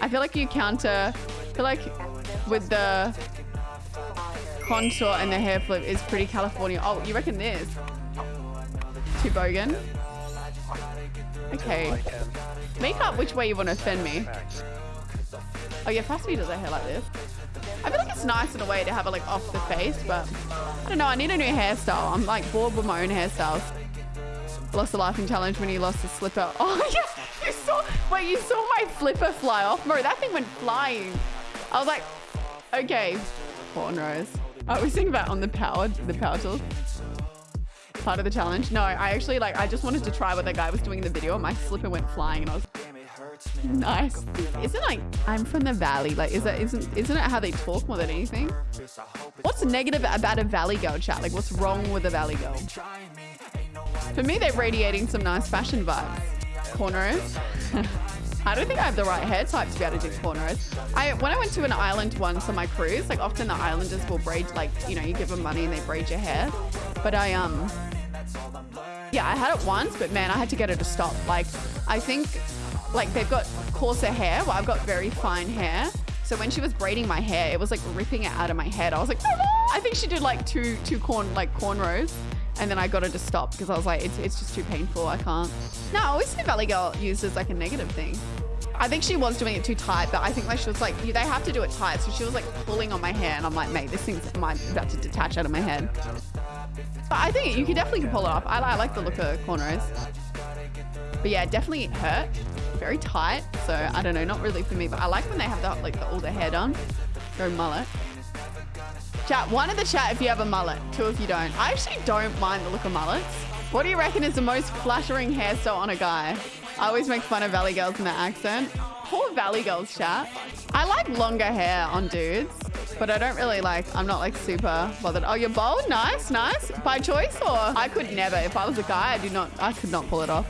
I feel like you counter. I feel like with the contour and the hair flip is pretty California. Oh, you reckon this? Too bogan? Okay. Make up which way you want to offend me. Oh yeah, Fast does her hair like this. I feel like it's nice in a way to have it like off the face, but I don't know. I need a new hairstyle. I'm like bored with my own hairstyles. Lost the laughing challenge when he lost the slipper. Oh yeah. Wait, you saw my flipper fly off, bro. That thing went flying. I was like, okay, cornrows. I was thinking about on the power, the power tools. Part of the challenge. No, I actually like. I just wanted to try what the guy was doing in the video. My slipper went flying, and I was nice. Isn't like I'm from the valley? Like, is that isn't isn't it how they talk more than anything? What's negative about a valley girl chat? Like, what's wrong with a valley girl? For me, they're radiating some nice fashion vibes. Cornrows. I don't think I have the right hair type to be able to do cornrows. I when I went to an island once on my cruise, like often the islanders will braid like you know you give them money and they braid your hair, but I um yeah I had it once, but man I had to get her to stop. Like I think like they've got coarser hair. Well, I've got very fine hair. So when she was braiding my hair, it was like ripping it out of my head. I was like, I think she did like two two corn like cornrows. And then I got her to stop because I was like, it's, it's just too painful. I can't. No, I always see Valley Girl used as like a negative thing. I think she was doing it too tight, but I think like she was like, they have to do it tight. So she was like pulling on my hair and I'm like, mate, this thing's about to detach out of my head. But I think you can definitely pull it off. I, I like the look of cornrows. But yeah, definitely hurt. Very tight. So I don't know, not really for me, but I like when they have the, like the, all the hair done. Go mullet. Chat, one in the chat if you have a mullet, two if you don't. I actually don't mind the look of mullets. What do you reckon is the most flattering hairstyle on a guy? I always make fun of Valley girls in their accent. Poor Valley girls chat. I like longer hair on dudes, but I don't really like, I'm not like super bothered. Oh, you're bold? Nice, nice. By choice or? I could never. If I was a guy, I do not, I could not pull it off.